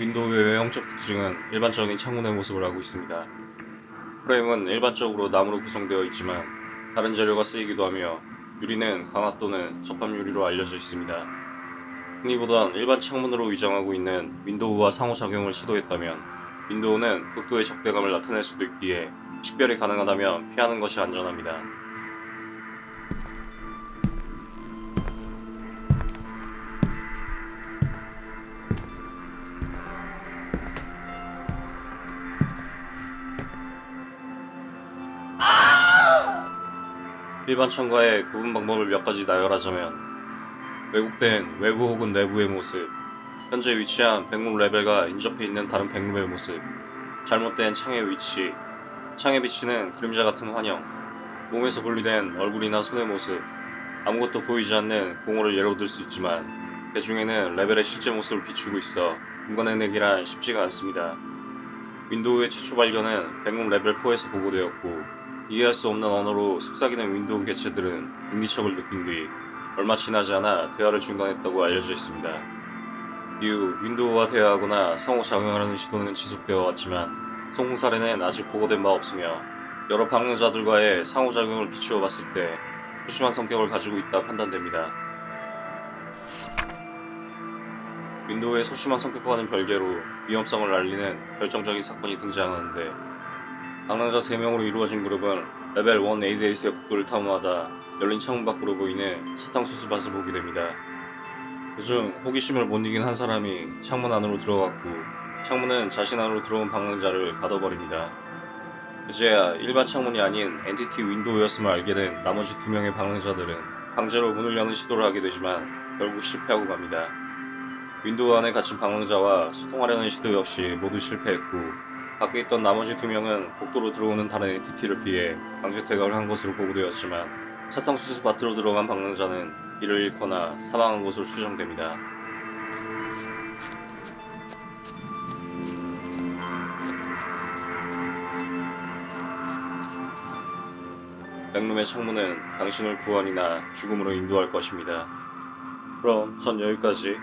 윈도우의 외형적 특징은 일반적인 창문의 모습을 하고 있습니다. 프레임은 일반적으로 나무로 구성되어 있지만 다른 재료가 쓰이기도 하며 유리는 강화 또는 접합 유리로 알려져 있습니다. 흔히보단 일반 창문으로 위장하고 있는 윈도우와 상호작용을 시도했다면 윈도우는 극도의 적대감을 나타낼 수도 있기에 식별이 가능하다면 피하는 것이 안전합니다. 일반 창과의 구분 방법을 몇 가지 나열하자면 왜곡된 외부 혹은 내부의 모습 현재 위치한 Backroom 레벨과 인접해 있는 다른 Backroom의 모습 잘못된 창의 위치 창에 비치는 그림자 같은 환영 몸에서 분리된 얼굴이나 손의 모습 아무것도 보이지 않는 공허를 예로 들 수 있지만 그 중에는 레벨의 실제 모습을 비추고 있어 분간해내기란 쉽지가 않습니다. 윈도우의 최초 발견은 Backroom 레벨 4에서 보고되었고 이해할 수 없는 언어로 속삭이는 윈도우 개체들은 인기척을 느낀 뒤 얼마 지나지 않아 대화를 중단했다고 알려져 있습니다. 이후 윈도우와 대화하거나 상호작용하려는 시도는 지속되어 왔지만 성공 사례는 아직 보고된 바 없으며 여러 방문자들과의 상호작용을 비추어 봤을 때 소심한 성격을 가지고 있다 판단됩니다. 윈도우의 소심한 성격과는 별개로 위험성을 알리는 결정적인 사건이 등장하는데 방랑자 3명으로 이루어진 그룹은 레벨 1 에이데이스의 복도를 탐험하다 열린 창문 밖으로 보이는 사탕수수밭을 보게 됩니다. 그중 호기심을 못 이긴 한 사람이 창문 안으로 들어갔고 창문은 자신 안으로 들어온 방랑자를 가둬버립니다. 그제야 일반 창문이 아닌 entity window였음을 알게 된 나머지 두 명의 방랑자들은 강제로 문을 여는 시도를 하게 되지만 결국 실패하고 갑니다. window 안에 갇힌 방랑자와 소통하려는 시도 역시 모두 실패했고 밖에 있던 나머지 두 명은 복도로 들어오는 다른 엔티티를 피해 강제 퇴각을 한 것으로 보고되었지만 사탕수수 밭으로 들어간 방랑자는 길을 잃거나 사망한 것으로 추정됩니다. 백룸의 창문은 당신을 구원이나 죽음으로 인도할 것입니다. 그럼 전 여기까지